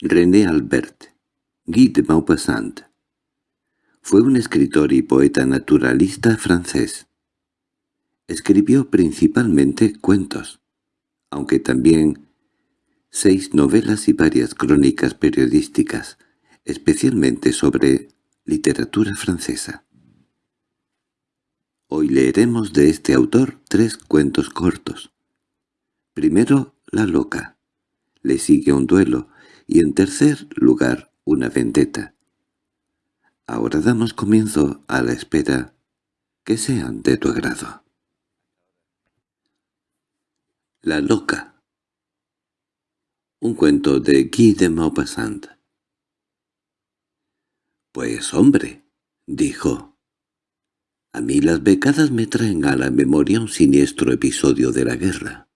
René Albert, Guy de Maupassant. Fue un escritor y poeta naturalista francés. Escribió principalmente cuentos, aunque también seis novelas y varias crónicas periodísticas, especialmente sobre literatura francesa. Hoy leeremos de este autor tres cuentos cortos. Primero, La loca. Le sigue un duelo, y en tercer lugar una vendetta. Ahora damos comienzo a la espera que sean de tu agrado. La loca Un cuento de Guy de Maupassant «Pues hombre», dijo, «a mí las becadas me traen a la memoria un siniestro episodio de la guerra.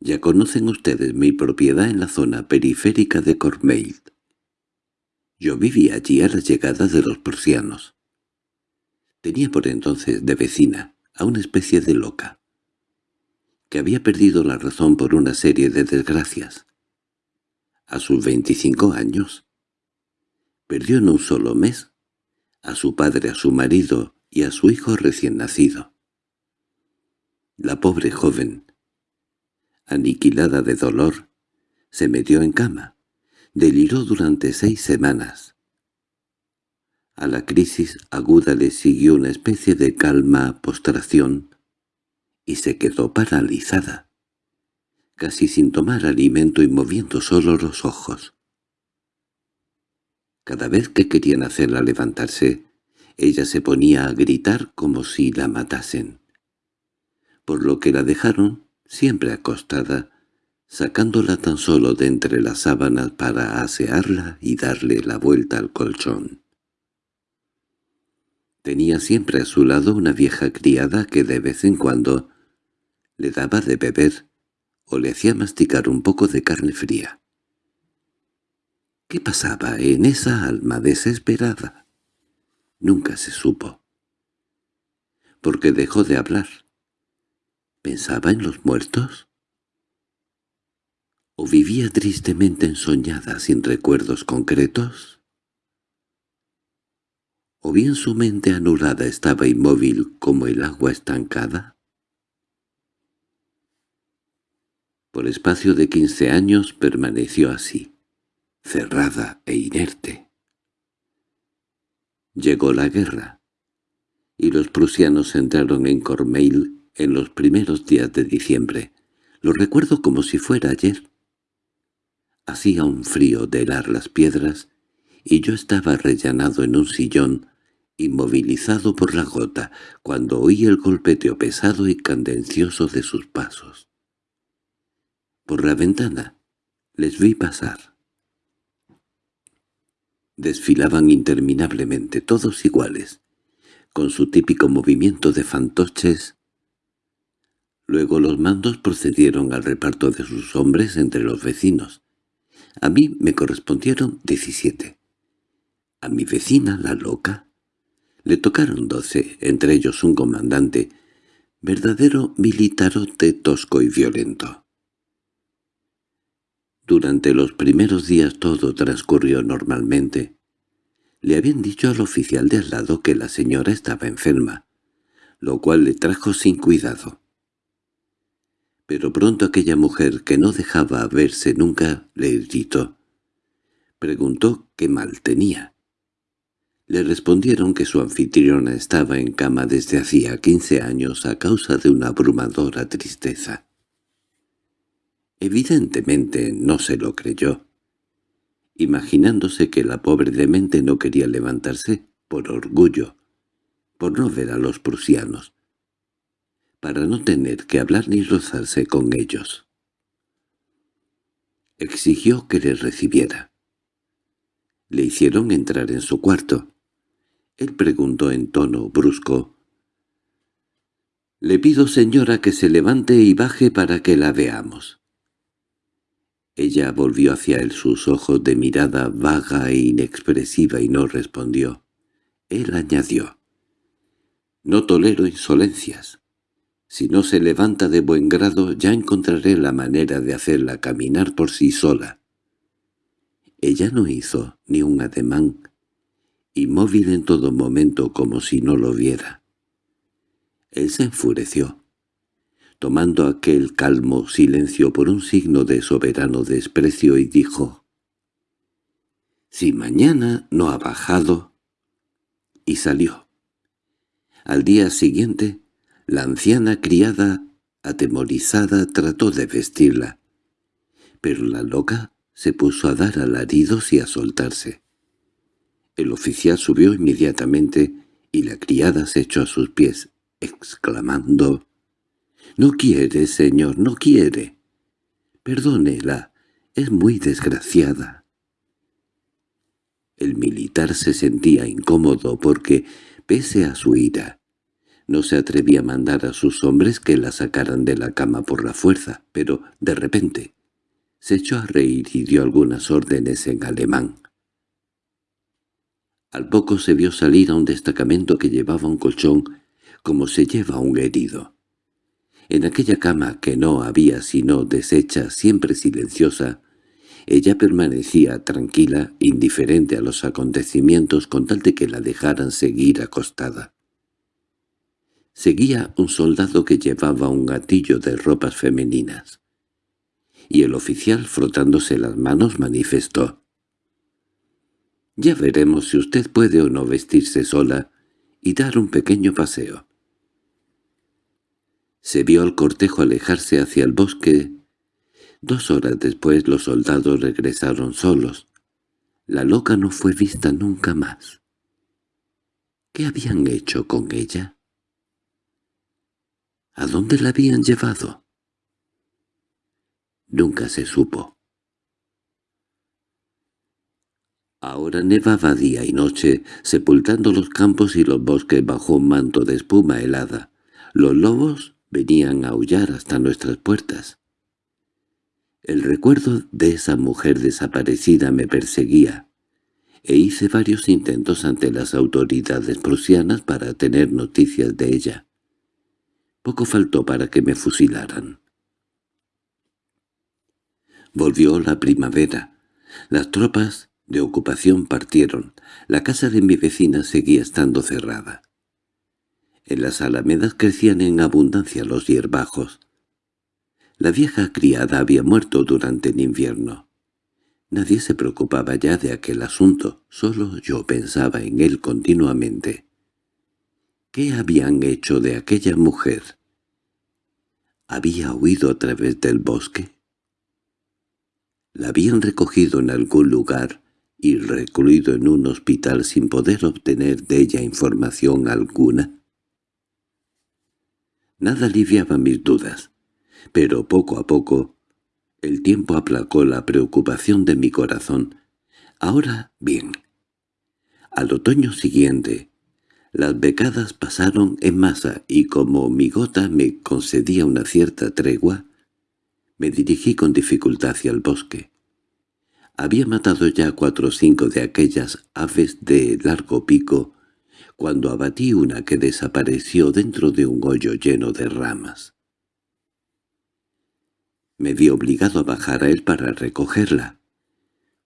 Ya conocen ustedes mi propiedad en la zona periférica de Cormeil. Yo vivía allí a la llegada de los prusianos. Tenía por entonces de vecina a una especie de loca, que había perdido la razón por una serie de desgracias. A sus veinticinco años, perdió en un solo mes a su padre, a su marido y a su hijo recién nacido. La pobre joven, aniquilada de dolor, se metió en cama. Deliró durante seis semanas. A la crisis aguda le siguió una especie de calma postración y se quedó paralizada, casi sin tomar alimento y moviendo solo los ojos. Cada vez que querían hacerla levantarse, ella se ponía a gritar como si la matasen. Por lo que la dejaron siempre acostada, sacándola tan solo de entre las sábanas para asearla y darle la vuelta al colchón. Tenía siempre a su lado una vieja criada que de vez en cuando le daba de beber o le hacía masticar un poco de carne fría. ¿Qué pasaba en esa alma desesperada? Nunca se supo. Porque dejó de hablar ¿Pensaba en los muertos? ¿O vivía tristemente ensoñada sin recuerdos concretos? ¿O bien su mente anulada estaba inmóvil como el agua estancada? Por espacio de quince años permaneció así, cerrada e inerte. Llegó la guerra, y los prusianos entraron en Cormeil en los primeros días de diciembre. Lo recuerdo como si fuera ayer. Hacía un frío de helar las piedras, y yo estaba rellenado en un sillón, inmovilizado por la gota, cuando oí el golpeteo pesado y candencioso de sus pasos. Por la ventana les vi pasar. Desfilaban interminablemente, todos iguales, con su típico movimiento de fantoches Luego los mandos procedieron al reparto de sus hombres entre los vecinos. A mí me correspondieron diecisiete. A mi vecina, la loca, le tocaron doce, entre ellos un comandante, verdadero militarote tosco y violento. Durante los primeros días todo transcurrió normalmente. Le habían dicho al oficial de al lado que la señora estaba enferma, lo cual le trajo sin cuidado. Pero pronto aquella mujer que no dejaba verse nunca le gritó. Preguntó qué mal tenía. Le respondieron que su anfitriona estaba en cama desde hacía quince años a causa de una abrumadora tristeza. Evidentemente no se lo creyó, imaginándose que la pobre demente no quería levantarse por orgullo, por no ver a los prusianos para no tener que hablar ni rozarse con ellos. Exigió que le recibiera. Le hicieron entrar en su cuarto. Él preguntó en tono brusco. «Le pido, señora, que se levante y baje para que la veamos». Ella volvió hacia él sus ojos de mirada vaga e inexpresiva y no respondió. Él añadió. «No tolero insolencias. Si no se levanta de buen grado ya encontraré la manera de hacerla caminar por sí sola. Ella no hizo ni un ademán, inmóvil en todo momento como si no lo viera. Él se enfureció, tomando aquel calmo silencio por un signo de soberano desprecio y dijo, «Si mañana no ha bajado...» y salió. Al día siguiente, la anciana criada, atemorizada, trató de vestirla, pero la loca se puso a dar alaridos y a soltarse. El oficial subió inmediatamente y la criada se echó a sus pies, exclamando «No quiere, señor, no quiere. Perdónela, es muy desgraciada». El militar se sentía incómodo porque, pese a su ira, no se atrevía a mandar a sus hombres que la sacaran de la cama por la fuerza, pero, de repente, se echó a reír y dio algunas órdenes en alemán. Al poco se vio salir a un destacamento que llevaba un colchón como se lleva un herido. En aquella cama que no había sino deshecha, siempre silenciosa, ella permanecía tranquila, indiferente a los acontecimientos con tal de que la dejaran seguir acostada. Seguía un soldado que llevaba un gatillo de ropas femeninas. Y el oficial, frotándose las manos, manifestó. «Ya veremos si usted puede o no vestirse sola y dar un pequeño paseo». Se vio al cortejo alejarse hacia el bosque. Dos horas después los soldados regresaron solos. La loca no fue vista nunca más. ¿Qué habían hecho con ella? ¿A dónde la habían llevado? Nunca se supo. Ahora nevaba día y noche, sepultando los campos y los bosques bajo un manto de espuma helada. Los lobos venían a aullar hasta nuestras puertas. El recuerdo de esa mujer desaparecida me perseguía, e hice varios intentos ante las autoridades prusianas para tener noticias de ella. Poco faltó para que me fusilaran. Volvió la primavera. Las tropas de ocupación partieron. La casa de mi vecina seguía estando cerrada. En las alamedas crecían en abundancia los hierbajos. La vieja criada había muerto durante el invierno. Nadie se preocupaba ya de aquel asunto, solo yo pensaba en él continuamente. ¿Qué habían hecho de aquella mujer? ¿Había huido a través del bosque? ¿La habían recogido en algún lugar y recluido en un hospital sin poder obtener de ella información alguna? Nada aliviaba mis dudas, pero poco a poco el tiempo aplacó la preocupación de mi corazón. Ahora bien. Al otoño siguiente, las becadas pasaron en masa y como mi gota me concedía una cierta tregua, me dirigí con dificultad hacia el bosque. Había matado ya cuatro o cinco de aquellas aves de largo pico cuando abatí una que desapareció dentro de un hoyo lleno de ramas. Me vi obligado a bajar a él para recogerla.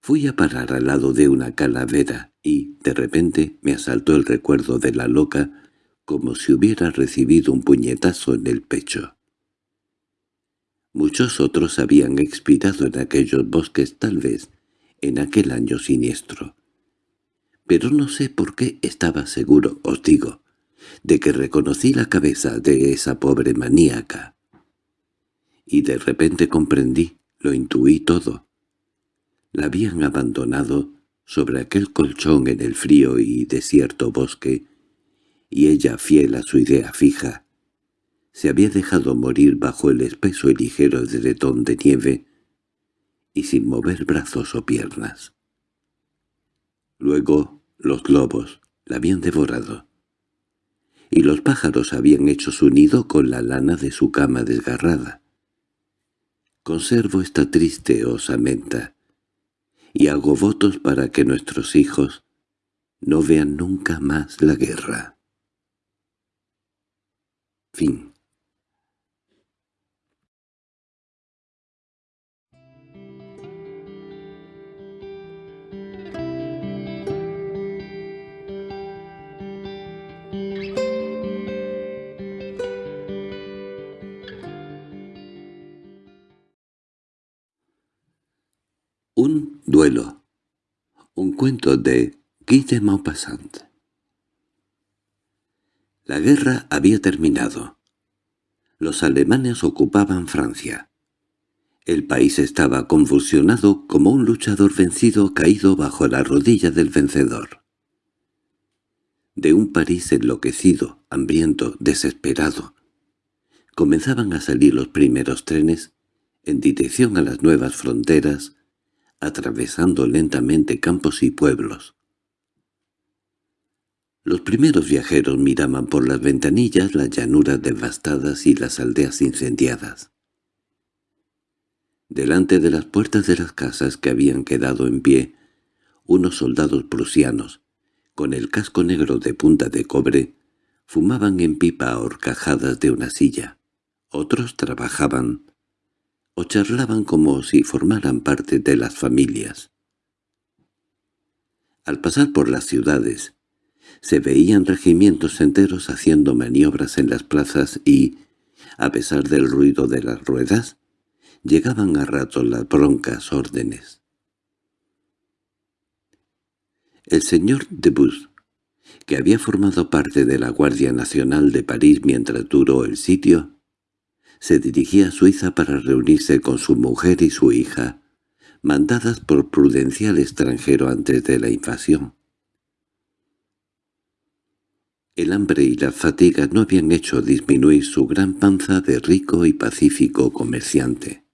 Fui a parar al lado de una calavera y, de repente, me asaltó el recuerdo de la loca como si hubiera recibido un puñetazo en el pecho. Muchos otros habían expirado en aquellos bosques tal vez en aquel año siniestro. Pero no sé por qué estaba seguro, os digo, de que reconocí la cabeza de esa pobre maníaca. Y de repente comprendí, lo intuí todo. La habían abandonado sobre aquel colchón en el frío y desierto bosque, y ella, fiel a su idea fija, se había dejado morir bajo el espeso y ligero edredón de nieve y sin mover brazos o piernas. Luego los lobos la habían devorado, y los pájaros habían hecho su nido con la lana de su cama desgarrada. Conservo esta triste osamenta, y hago votos para que nuestros hijos no vean nunca más la guerra. Fin cuento de Guy de Maupassant. La guerra había terminado. Los alemanes ocupaban Francia. El país estaba convulsionado como un luchador vencido caído bajo la rodilla del vencedor. De un París enloquecido, hambriento, desesperado, comenzaban a salir los primeros trenes en dirección a las nuevas fronteras, atravesando lentamente campos y pueblos. Los primeros viajeros miraban por las ventanillas las llanuras devastadas y las aldeas incendiadas. Delante de las puertas de las casas que habían quedado en pie, unos soldados prusianos, con el casco negro de punta de cobre, fumaban en pipa horcajadas de una silla. Otros trabajaban, o charlaban como si formaran parte de las familias. Al pasar por las ciudades, se veían regimientos enteros haciendo maniobras en las plazas y, a pesar del ruido de las ruedas, llegaban a rato las broncas órdenes. El señor de Bus, que había formado parte de la Guardia Nacional de París mientras duró el sitio, se dirigía a Suiza para reunirse con su mujer y su hija, mandadas por prudencial extranjero antes de la invasión. El hambre y la fatiga no habían hecho disminuir su gran panza de rico y pacífico comerciante.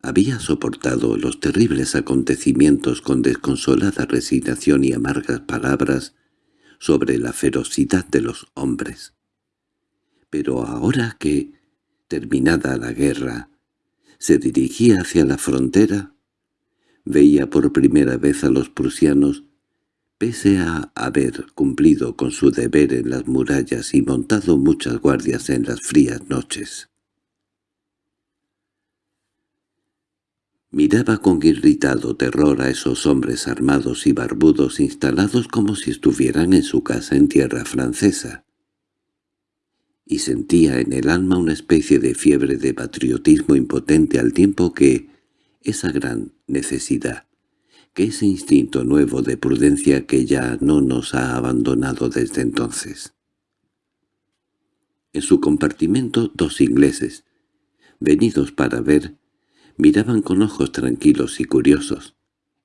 Había soportado los terribles acontecimientos con desconsolada resignación y amargas palabras sobre la ferocidad de los hombres pero ahora que, terminada la guerra, se dirigía hacia la frontera, veía por primera vez a los prusianos, pese a haber cumplido con su deber en las murallas y montado muchas guardias en las frías noches. Miraba con irritado terror a esos hombres armados y barbudos instalados como si estuvieran en su casa en tierra francesa y sentía en el alma una especie de fiebre de patriotismo impotente al tiempo que esa gran necesidad, que ese instinto nuevo de prudencia que ya no nos ha abandonado desde entonces. En su compartimento dos ingleses, venidos para ver, miraban con ojos tranquilos y curiosos.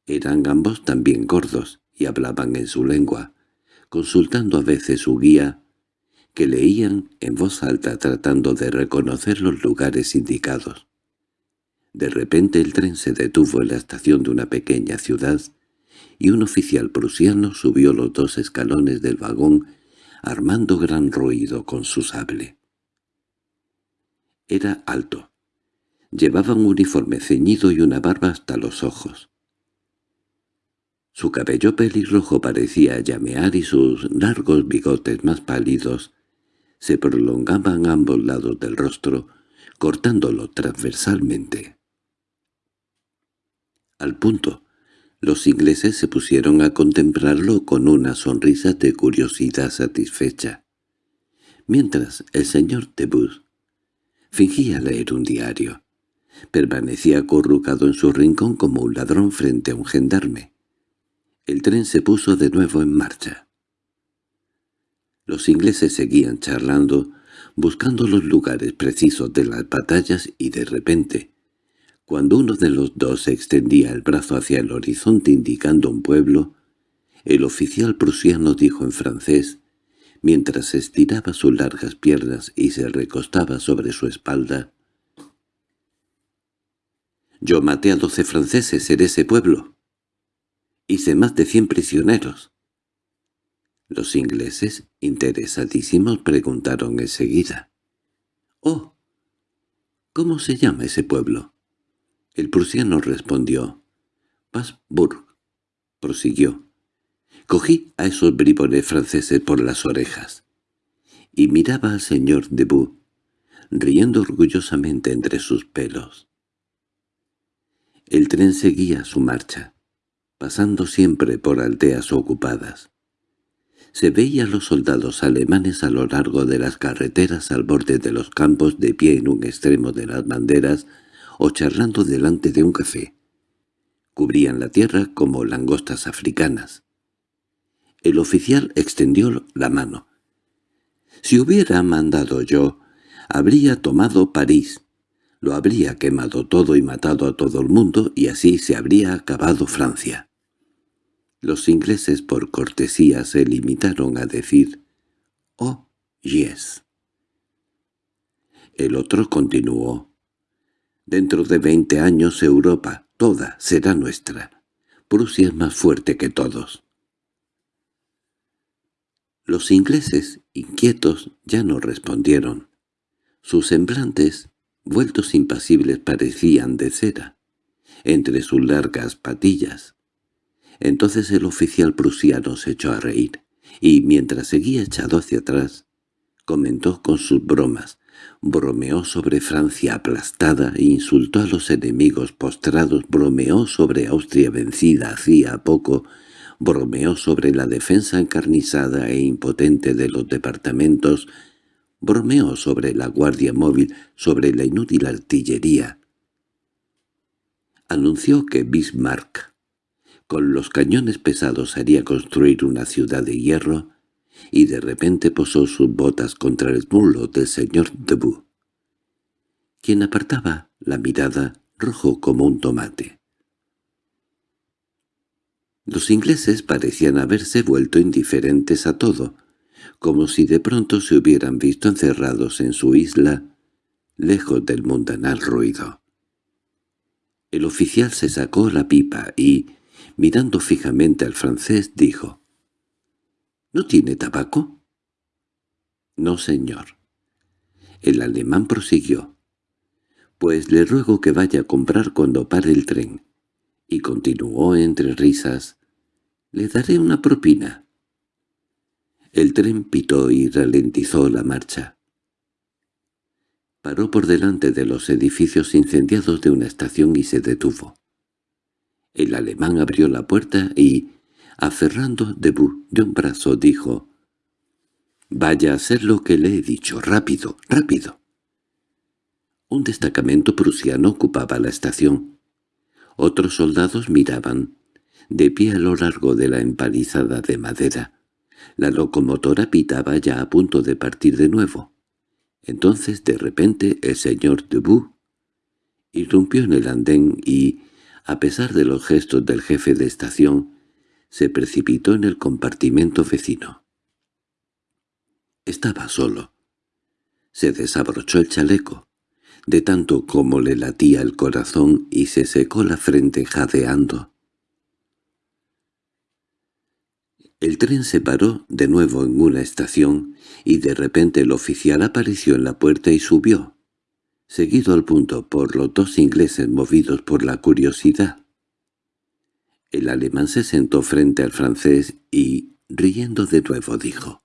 Eran ambos también gordos y hablaban en su lengua, consultando a veces su guía que leían en voz alta tratando de reconocer los lugares indicados. De repente el tren se detuvo en la estación de una pequeña ciudad y un oficial prusiano subió los dos escalones del vagón armando gran ruido con su sable. Era alto. Llevaba un uniforme ceñido y una barba hasta los ojos. Su cabello pelirrojo parecía llamear y sus largos bigotes más pálidos se prolongaban a ambos lados del rostro, cortándolo transversalmente. Al punto, los ingleses se pusieron a contemplarlo con una sonrisa de curiosidad satisfecha, mientras el señor Tebus fingía leer un diario. Permanecía acurrucado en su rincón como un ladrón frente a un gendarme. El tren se puso de nuevo en marcha. Los ingleses seguían charlando, buscando los lugares precisos de las batallas y de repente, cuando uno de los dos extendía el brazo hacia el horizonte indicando un pueblo, el oficial prusiano dijo en francés, mientras estiraba sus largas piernas y se recostaba sobre su espalda, «Yo maté a doce franceses en ese pueblo. Hice más de cien prisioneros. Los ingleses, interesadísimos, preguntaron enseguida. —¡Oh! ¿Cómo se llama ese pueblo? El prusiano respondió. —Pasburg. Prosiguió. Cogí a esos bribones franceses por las orejas. Y miraba al señor Debut, riendo orgullosamente entre sus pelos. El tren seguía su marcha, pasando siempre por aldeas ocupadas. Se veía a los soldados alemanes a lo largo de las carreteras al borde de los campos de pie en un extremo de las banderas o charlando delante de un café. Cubrían la tierra como langostas africanas. El oficial extendió la mano. «Si hubiera mandado yo, habría tomado París. Lo habría quemado todo y matado a todo el mundo y así se habría acabado Francia». Los ingleses por cortesía se limitaron a decir «Oh, yes». El otro continuó «Dentro de veinte años Europa, toda, será nuestra. Prusia es más fuerte que todos». Los ingleses, inquietos, ya no respondieron. Sus semblantes, vueltos impasibles, parecían de cera, entre sus largas patillas. Entonces el oficial prusiano se echó a reír, y mientras seguía echado hacia atrás, comentó con sus bromas, bromeó sobre Francia aplastada e insultó a los enemigos postrados, bromeó sobre Austria vencida hacía poco, bromeó sobre la defensa encarnizada e impotente de los departamentos, bromeó sobre la guardia móvil, sobre la inútil artillería. Anunció que Bismarck con los cañones pesados haría construir una ciudad de hierro, y de repente posó sus botas contra el mulo del señor Debut, quien apartaba la mirada rojo como un tomate. Los ingleses parecían haberse vuelto indiferentes a todo, como si de pronto se hubieran visto encerrados en su isla, lejos del mundanal ruido. El oficial se sacó la pipa y, mirando fijamente al francés, dijo, —¿No tiene tabaco? —No, señor. El alemán prosiguió. —Pues le ruego que vaya a comprar cuando pare el tren. Y continuó entre risas. —Le daré una propina. El tren pitó y ralentizó la marcha. Paró por delante de los edificios incendiados de una estación y se detuvo. El alemán abrió la puerta y, aferrando Debut de un brazo, dijo «Vaya a hacer lo que le he dicho, rápido, rápido». Un destacamento prusiano ocupaba la estación. Otros soldados miraban, de pie a lo largo de la empalizada de madera. La locomotora pitaba ya a punto de partir de nuevo. Entonces, de repente, el señor Debut irrumpió en el andén y, a pesar de los gestos del jefe de estación, se precipitó en el compartimento vecino. Estaba solo. Se desabrochó el chaleco, de tanto como le latía el corazón y se secó la frente jadeando. El tren se paró de nuevo en una estación y de repente el oficial apareció en la puerta y subió seguido al punto por los dos ingleses movidos por la curiosidad. El alemán se sentó frente al francés y, riendo de nuevo, dijo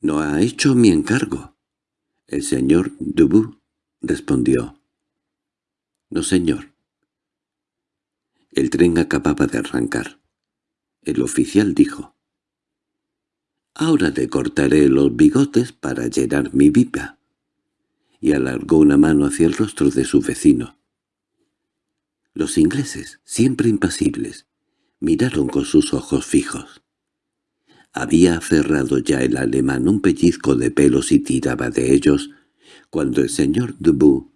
«¿No ha hecho mi encargo?» El señor Dubu respondió «No, señor». El tren acababa de arrancar. El oficial dijo «Ahora le cortaré los bigotes para llenar mi pipa» y alargó una mano hacia el rostro de su vecino. Los ingleses, siempre impasibles, miraron con sus ojos fijos. Había aferrado ya el alemán un pellizco de pelos y tiraba de ellos, cuando el señor Dubu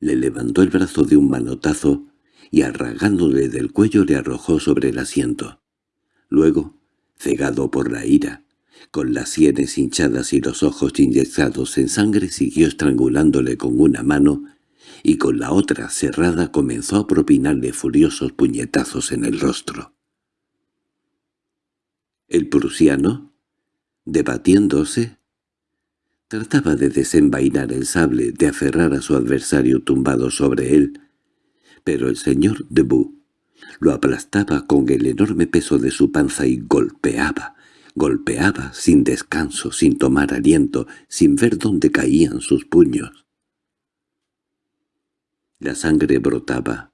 le levantó el brazo de un manotazo y arragándole del cuello le arrojó sobre el asiento. Luego, cegado por la ira, con las sienes hinchadas y los ojos inyectados en sangre siguió estrangulándole con una mano y con la otra cerrada comenzó a propinarle furiosos puñetazos en el rostro. El prusiano, debatiéndose, trataba de desenvainar el sable, de aferrar a su adversario tumbado sobre él, pero el señor Debut lo aplastaba con el enorme peso de su panza y golpeaba, Golpeaba sin descanso, sin tomar aliento, sin ver dónde caían sus puños. La sangre brotaba.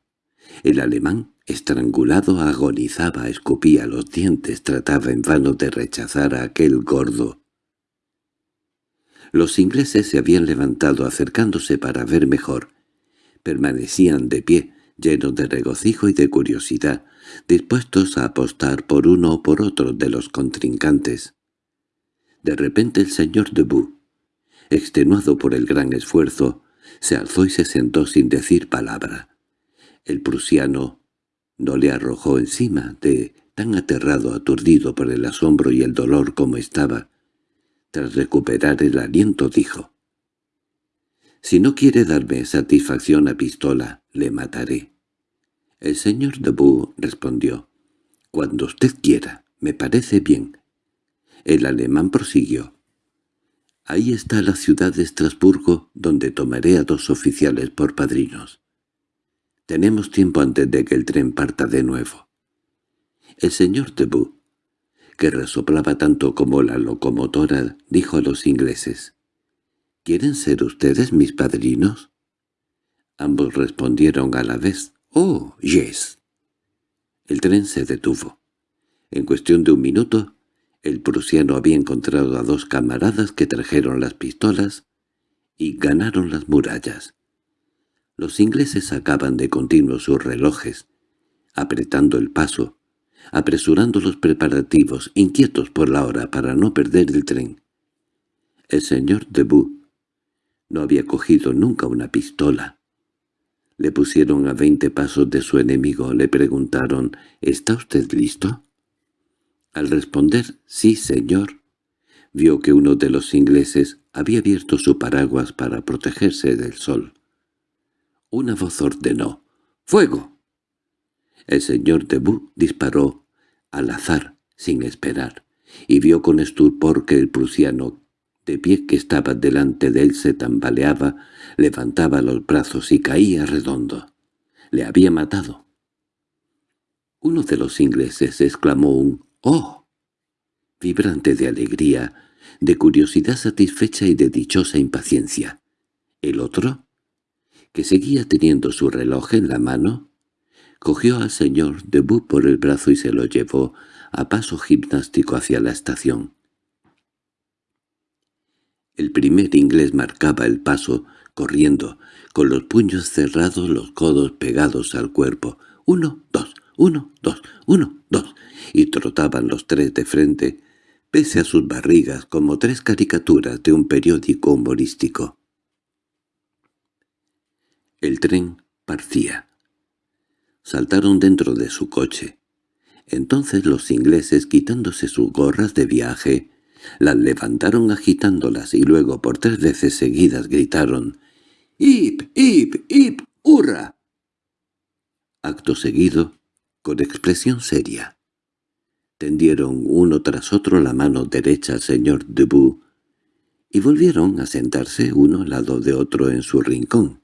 El alemán, estrangulado, agonizaba, escupía los dientes, trataba en vano de rechazar a aquel gordo. Los ingleses se habían levantado acercándose para ver mejor. Permanecían de pie, llenos de regocijo y de curiosidad, dispuestos a apostar por uno o por otro de los contrincantes. De repente el señor Debut, extenuado por el gran esfuerzo, se alzó y se sentó sin decir palabra. El prusiano no le arrojó encima de tan aterrado, aturdido por el asombro y el dolor como estaba. Tras recuperar el aliento dijo, «Si no quiere darme satisfacción a pistola, le mataré». El señor Debut respondió, «Cuando usted quiera, me parece bien». El alemán prosiguió, «Ahí está la ciudad de Estrasburgo, donde tomaré a dos oficiales por padrinos. Tenemos tiempo antes de que el tren parta de nuevo. El señor Debut, que resoplaba tanto como la locomotora, dijo a los ingleses, «¿Quieren ser ustedes mis padrinos?» Ambos respondieron a la vez, «Oh, yes». El tren se detuvo. En cuestión de un minuto, el prusiano había encontrado a dos camaradas que trajeron las pistolas y ganaron las murallas. Los ingleses sacaban de continuo sus relojes, apretando el paso, apresurando los preparativos, inquietos por la hora para no perder el tren. El señor Debut no había cogido nunca una pistola. Le pusieron a veinte pasos de su enemigo, le preguntaron «¿Está usted listo?» Al responder «Sí, señor», vio que uno de los ingleses había abierto su paraguas para protegerse del sol. Una voz ordenó «¡Fuego!» El señor Debut disparó al azar, sin esperar, y vio con estupor que el prusiano, de pie que estaba delante de él, se tambaleaba, levantaba los brazos y caía redondo. Le había matado. Uno de los ingleses exclamó un «¡Oh!», vibrante de alegría, de curiosidad satisfecha y de dichosa impaciencia. El otro, que seguía teniendo su reloj en la mano, Cogió al señor Debut por el brazo y se lo llevó a paso gimnástico hacia la estación. El primer inglés marcaba el paso, corriendo, con los puños cerrados, los codos pegados al cuerpo. Uno, dos, uno, dos, uno, dos, y trotaban los tres de frente, pese a sus barrigas como tres caricaturas de un periódico humorístico. El tren partía saltaron dentro de su coche. Entonces los ingleses, quitándose sus gorras de viaje, las levantaron agitándolas y luego por tres veces seguidas gritaron «¡Ip, ip, ip, hurra!». Acto seguido, con expresión seria, tendieron uno tras otro la mano derecha al señor Debut y volvieron a sentarse uno al lado de otro en su rincón.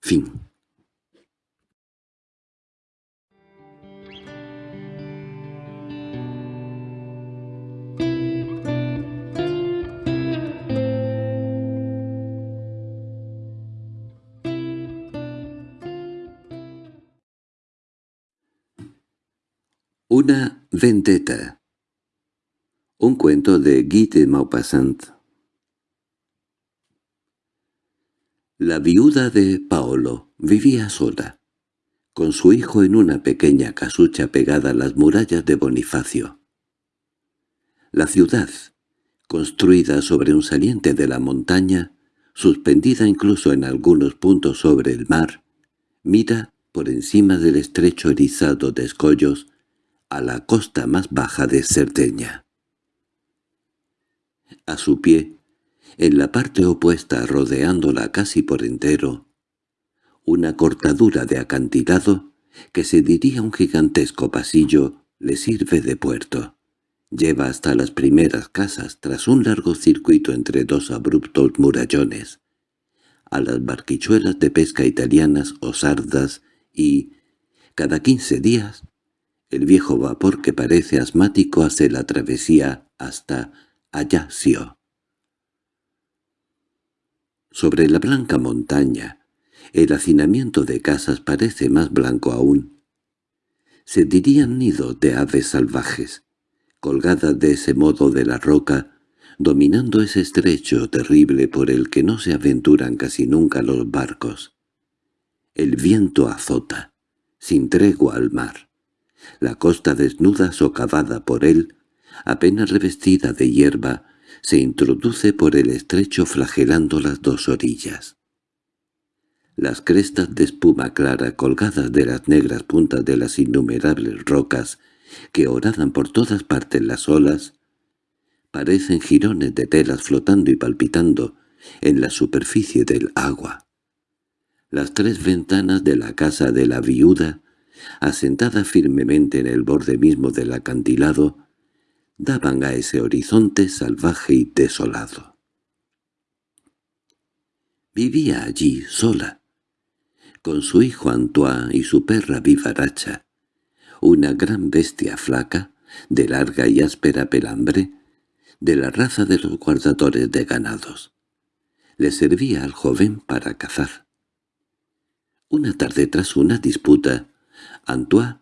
Fin vendetta. Un cuento de Guy de Maupassant. La viuda de Paolo vivía sola, con su hijo en una pequeña casucha pegada a las murallas de Bonifacio. La ciudad, construida sobre un saliente de la montaña, suspendida incluso en algunos puntos sobre el mar, mira por encima del estrecho erizado de escollos a la costa más baja de Cerdeña. A su pie, en la parte opuesta rodeándola casi por entero, una cortadura de acantilado, que se diría un gigantesco pasillo, le sirve de puerto. Lleva hasta las primeras casas tras un largo circuito entre dos abruptos murallones, a las barquichuelas de pesca italianas o sardas y, cada quince días, el viejo vapor que parece asmático hace la travesía hasta Ajaccio. Sobre la blanca montaña, el hacinamiento de casas parece más blanco aún. Se dirían nidos de aves salvajes. Colgada de ese modo de la roca, dominando ese estrecho terrible por el que no se aventuran casi nunca los barcos. El viento azota, sin tregua al mar. La costa desnuda socavada por él, apenas revestida de hierba, se introduce por el estrecho flagelando las dos orillas. Las crestas de espuma clara colgadas de las negras puntas de las innumerables rocas que oradan por todas partes las olas, parecen jirones de telas flotando y palpitando en la superficie del agua. Las tres ventanas de la casa de la viuda, asentada firmemente en el borde mismo del acantilado, daban a ese horizonte salvaje y desolado. Vivía allí sola, con su hijo Antoine y su perra vivaracha, una gran bestia flaca, de larga y áspera pelambre, de la raza de los guardadores de ganados. Le servía al joven para cazar. Una tarde tras una disputa, Antoine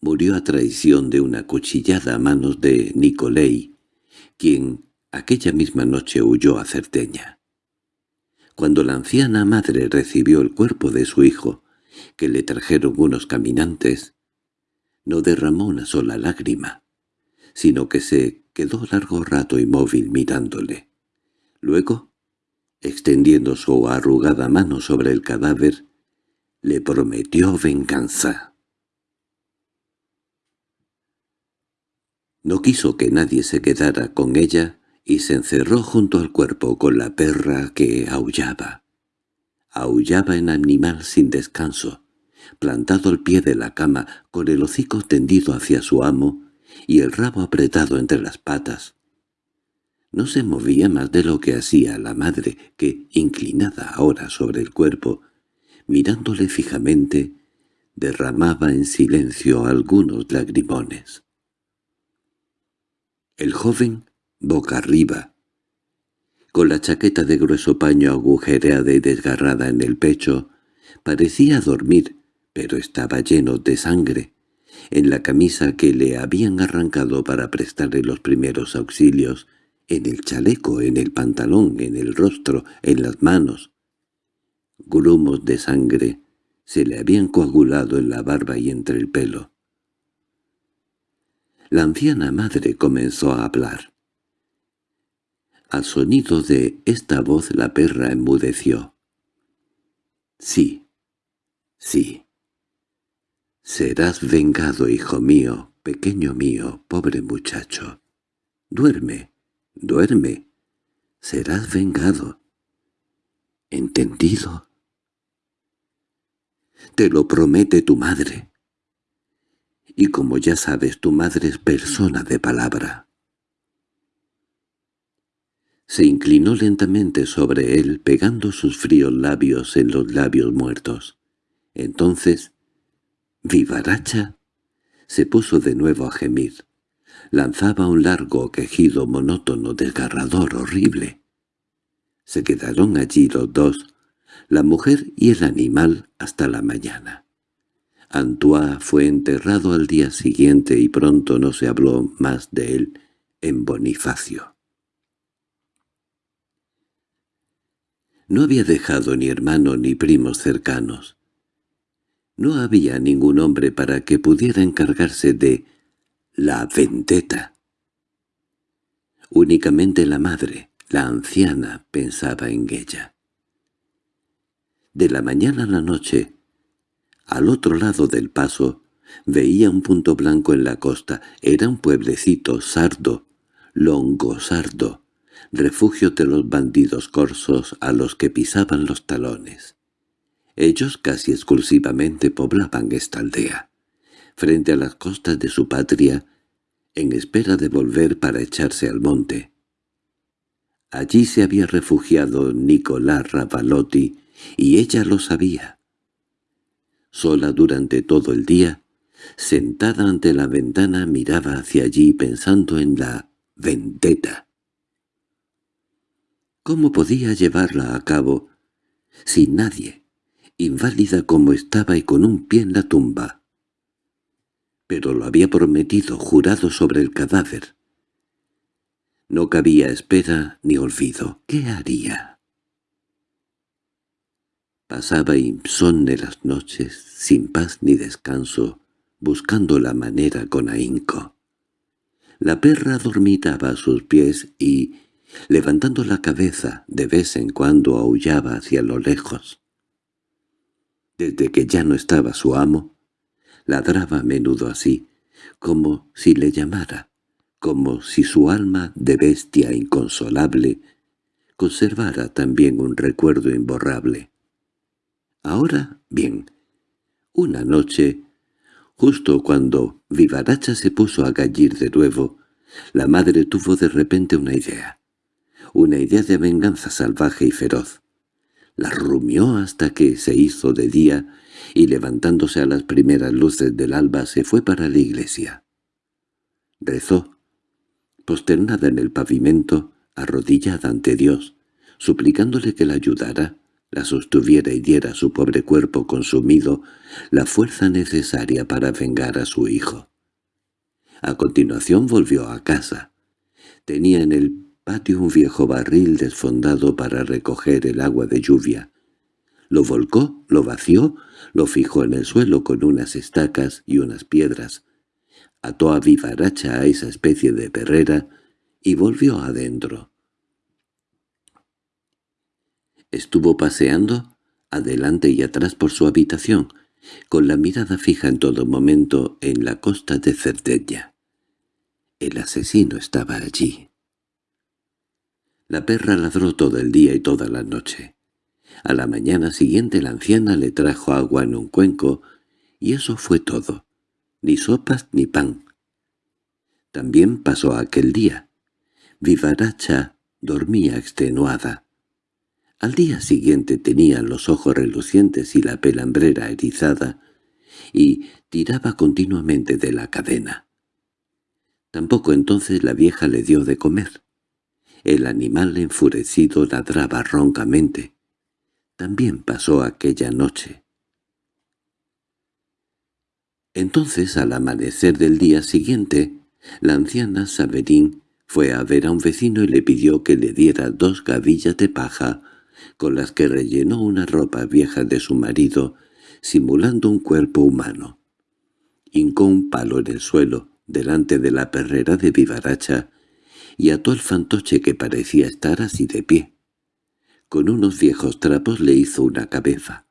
murió a traición de una cuchillada a manos de Nicolai, quien aquella misma noche huyó a Certeña. Cuando la anciana madre recibió el cuerpo de su hijo, que le trajeron unos caminantes, no derramó una sola lágrima, sino que se quedó largo rato inmóvil mirándole. Luego, extendiendo su arrugada mano sobre el cadáver, le prometió venganza. No quiso que nadie se quedara con ella y se encerró junto al cuerpo con la perra que aullaba. Aullaba en animal sin descanso, plantado al pie de la cama, con el hocico tendido hacia su amo y el rabo apretado entre las patas. No se movía más de lo que hacía la madre, que, inclinada ahora sobre el cuerpo, mirándole fijamente, derramaba en silencio algunos lagrimones. El joven, boca arriba, con la chaqueta de grueso paño agujereada y desgarrada en el pecho, parecía dormir, pero estaba lleno de sangre. En la camisa que le habían arrancado para prestarle los primeros auxilios, en el chaleco, en el pantalón, en el rostro, en las manos. Grumos de sangre se le habían coagulado en la barba y entre el pelo. La anciana madre comenzó a hablar. Al sonido de esta voz la perra enmudeció. «Sí, sí. Serás vengado, hijo mío, pequeño mío, pobre muchacho. Duerme, duerme. Serás vengado. ¿Entendido?» «Te lo promete tu madre y como ya sabes tu madre es persona de palabra. Se inclinó lentamente sobre él, pegando sus fríos labios en los labios muertos. Entonces, vivaracha, se puso de nuevo a gemir. Lanzaba un largo quejido monótono, desgarrador, horrible. Se quedaron allí los dos, la mujer y el animal, hasta la mañana. Antoine fue enterrado al día siguiente y pronto no se habló más de él en Bonifacio. No había dejado ni hermano ni primos cercanos. No había ningún hombre para que pudiera encargarse de la vendetta. Únicamente la madre, la anciana, pensaba en ella. De la mañana a la noche al otro lado del paso veía un punto blanco en la costa. Era un pueblecito sardo, longosardo, refugio de los bandidos corsos a los que pisaban los talones. Ellos casi exclusivamente poblaban esta aldea, frente a las costas de su patria, en espera de volver para echarse al monte. Allí se había refugiado Nicolás Ravalotti, y ella lo sabía sola durante todo el día, sentada ante la ventana miraba hacia allí pensando en la vendetta. ¿Cómo podía llevarla a cabo sin nadie, inválida como estaba y con un pie en la tumba? Pero lo había prometido, jurado sobre el cadáver. No cabía espera ni olvido. ¿Qué haría? Pasaba insomne las noches, sin paz ni descanso, buscando la manera con ahínco. La perra dormitaba a sus pies y, levantando la cabeza, de vez en cuando aullaba hacia lo lejos. Desde que ya no estaba su amo, ladraba a menudo así, como si le llamara, como si su alma de bestia inconsolable conservara también un recuerdo imborrable. Ahora, bien, una noche, justo cuando Vivaracha se puso a gallir de nuevo, la madre tuvo de repente una idea, una idea de venganza salvaje y feroz. La rumió hasta que se hizo de día y levantándose a las primeras luces del alba se fue para la iglesia. Rezó, posternada en el pavimento, arrodillada ante Dios, suplicándole que la ayudara, la sostuviera y diera a su pobre cuerpo consumido la fuerza necesaria para vengar a su hijo. A continuación volvió a casa. Tenía en el patio un viejo barril desfondado para recoger el agua de lluvia. Lo volcó, lo vació, lo fijó en el suelo con unas estacas y unas piedras. Ató a vivaracha a esa especie de perrera y volvió adentro. Estuvo paseando adelante y atrás por su habitación, con la mirada fija en todo momento en la costa de Cerdeña. El asesino estaba allí. La perra ladró todo el día y toda la noche. A la mañana siguiente la anciana le trajo agua en un cuenco, y eso fue todo, ni sopas ni pan. También pasó aquel día. Vivaracha dormía extenuada. Al día siguiente tenía los ojos relucientes y la pelambrera erizada, y tiraba continuamente de la cadena. Tampoco entonces la vieja le dio de comer. El animal enfurecido ladraba roncamente. También pasó aquella noche. Entonces, al amanecer del día siguiente, la anciana Saberín fue a ver a un vecino y le pidió que le diera dos gavillas de paja con las que rellenó una ropa vieja de su marido, simulando un cuerpo humano. Hincó un palo en el suelo, delante de la perrera de Vivaracha, y ató el fantoche que parecía estar así de pie. Con unos viejos trapos le hizo una cabeza.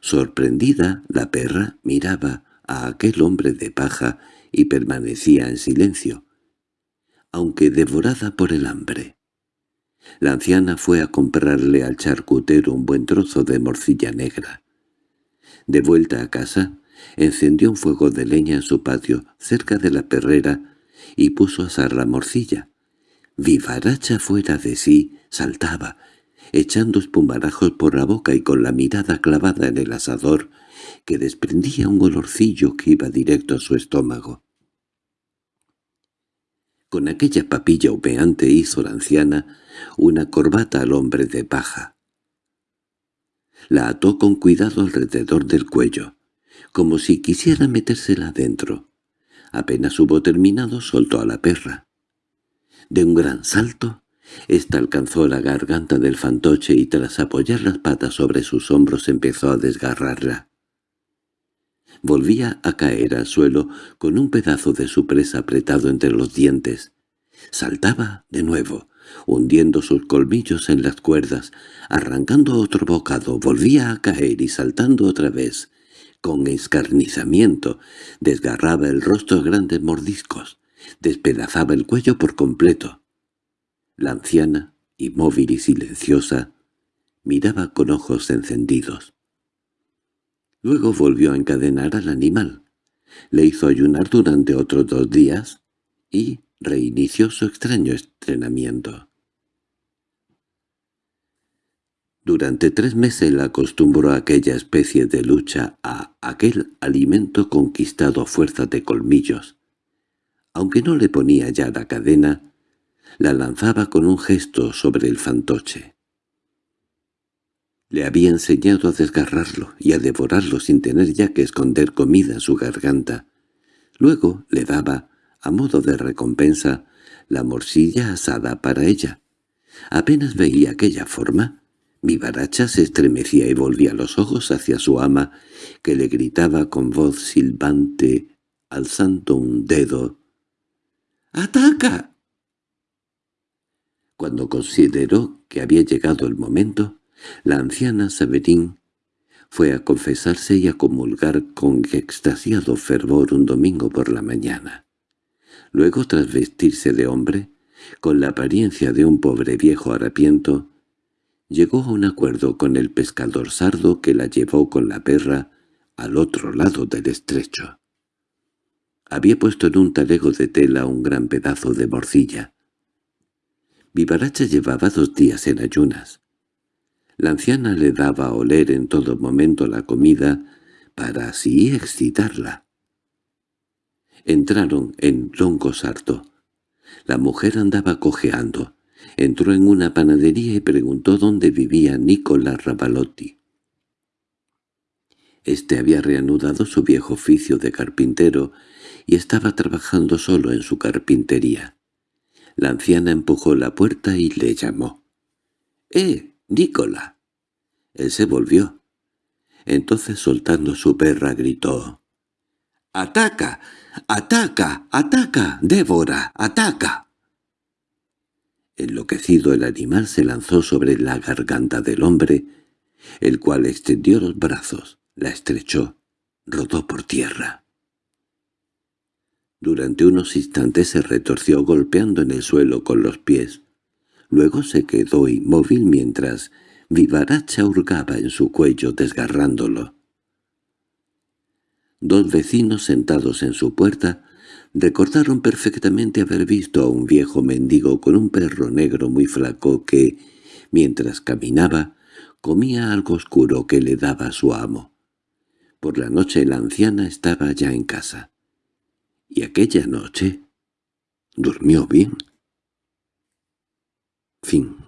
Sorprendida, la perra miraba a aquel hombre de paja y permanecía en silencio, aunque devorada por el hambre. La anciana fue a comprarle al charcutero un buen trozo de morcilla negra. De vuelta a casa, encendió un fuego de leña en su patio, cerca de la perrera, y puso a asar la morcilla. Vivaracha fuera de sí, saltaba, echando espumarajos por la boca y con la mirada clavada en el asador, que desprendía un olorcillo que iba directo a su estómago. Con aquella papilla humeante hizo la anciana una corbata al hombre de paja. La ató con cuidado alrededor del cuello, como si quisiera metérsela adentro. Apenas hubo terminado, soltó a la perra. De un gran salto, ésta alcanzó la garganta del fantoche y tras apoyar las patas sobre sus hombros empezó a desgarrarla. Volvía a caer al suelo con un pedazo de su presa apretado entre los dientes. Saltaba de nuevo, hundiendo sus colmillos en las cuerdas, arrancando otro bocado, volvía a caer y saltando otra vez. Con escarnizamiento, desgarraba el rostro a grandes mordiscos, despedazaba el cuello por completo. La anciana, inmóvil y silenciosa, miraba con ojos encendidos. Luego volvió a encadenar al animal. Le hizo ayunar durante otros dos días y reinició su extraño estrenamiento. Durante tres meses la acostumbró aquella especie de lucha a aquel alimento conquistado a fuerza de colmillos. Aunque no le ponía ya la cadena, la lanzaba con un gesto sobre el fantoche. Le había enseñado a desgarrarlo y a devorarlo sin tener ya que esconder comida en su garganta. Luego le daba, a modo de recompensa, la morcilla asada para ella. Apenas veía aquella forma, mi baracha se estremecía y volvía los ojos hacia su ama, que le gritaba con voz silbante, alzando un dedo. —¡Ataca! Cuando consideró que había llegado el momento, la anciana Saberín fue a confesarse y a comulgar con extasiado fervor un domingo por la mañana. Luego, tras vestirse de hombre, con la apariencia de un pobre viejo harapiento, llegó a un acuerdo con el pescador sardo que la llevó con la perra al otro lado del estrecho. Había puesto en un talego de tela un gran pedazo de morcilla. Vivaracha llevaba dos días en ayunas. La anciana le daba a oler en todo momento la comida para así excitarla. Entraron en Longo Sarto. La mujer andaba cojeando. Entró en una panadería y preguntó dónde vivía Nicola Ravalotti. Este había reanudado su viejo oficio de carpintero y estaba trabajando solo en su carpintería. La anciana empujó la puerta y le llamó. —¡Eh, Nicola! Él se volvió. Entonces soltando su perra gritó. —¡Ataca! ¡Ataca! ¡Ataca! ¡Débora! ¡Ataca! Enloquecido el animal se lanzó sobre la garganta del hombre, el cual extendió los brazos, la estrechó, rodó por tierra. Durante unos instantes se retorció golpeando en el suelo con los pies. Luego se quedó inmóvil mientras Vivaracha hurgaba en su cuello desgarrándolo. Dos vecinos sentados en su puerta recordaron perfectamente haber visto a un viejo mendigo con un perro negro muy flaco que, mientras caminaba, comía algo oscuro que le daba su amo. Por la noche la anciana estaba ya en casa. Y aquella noche durmió bien. Fin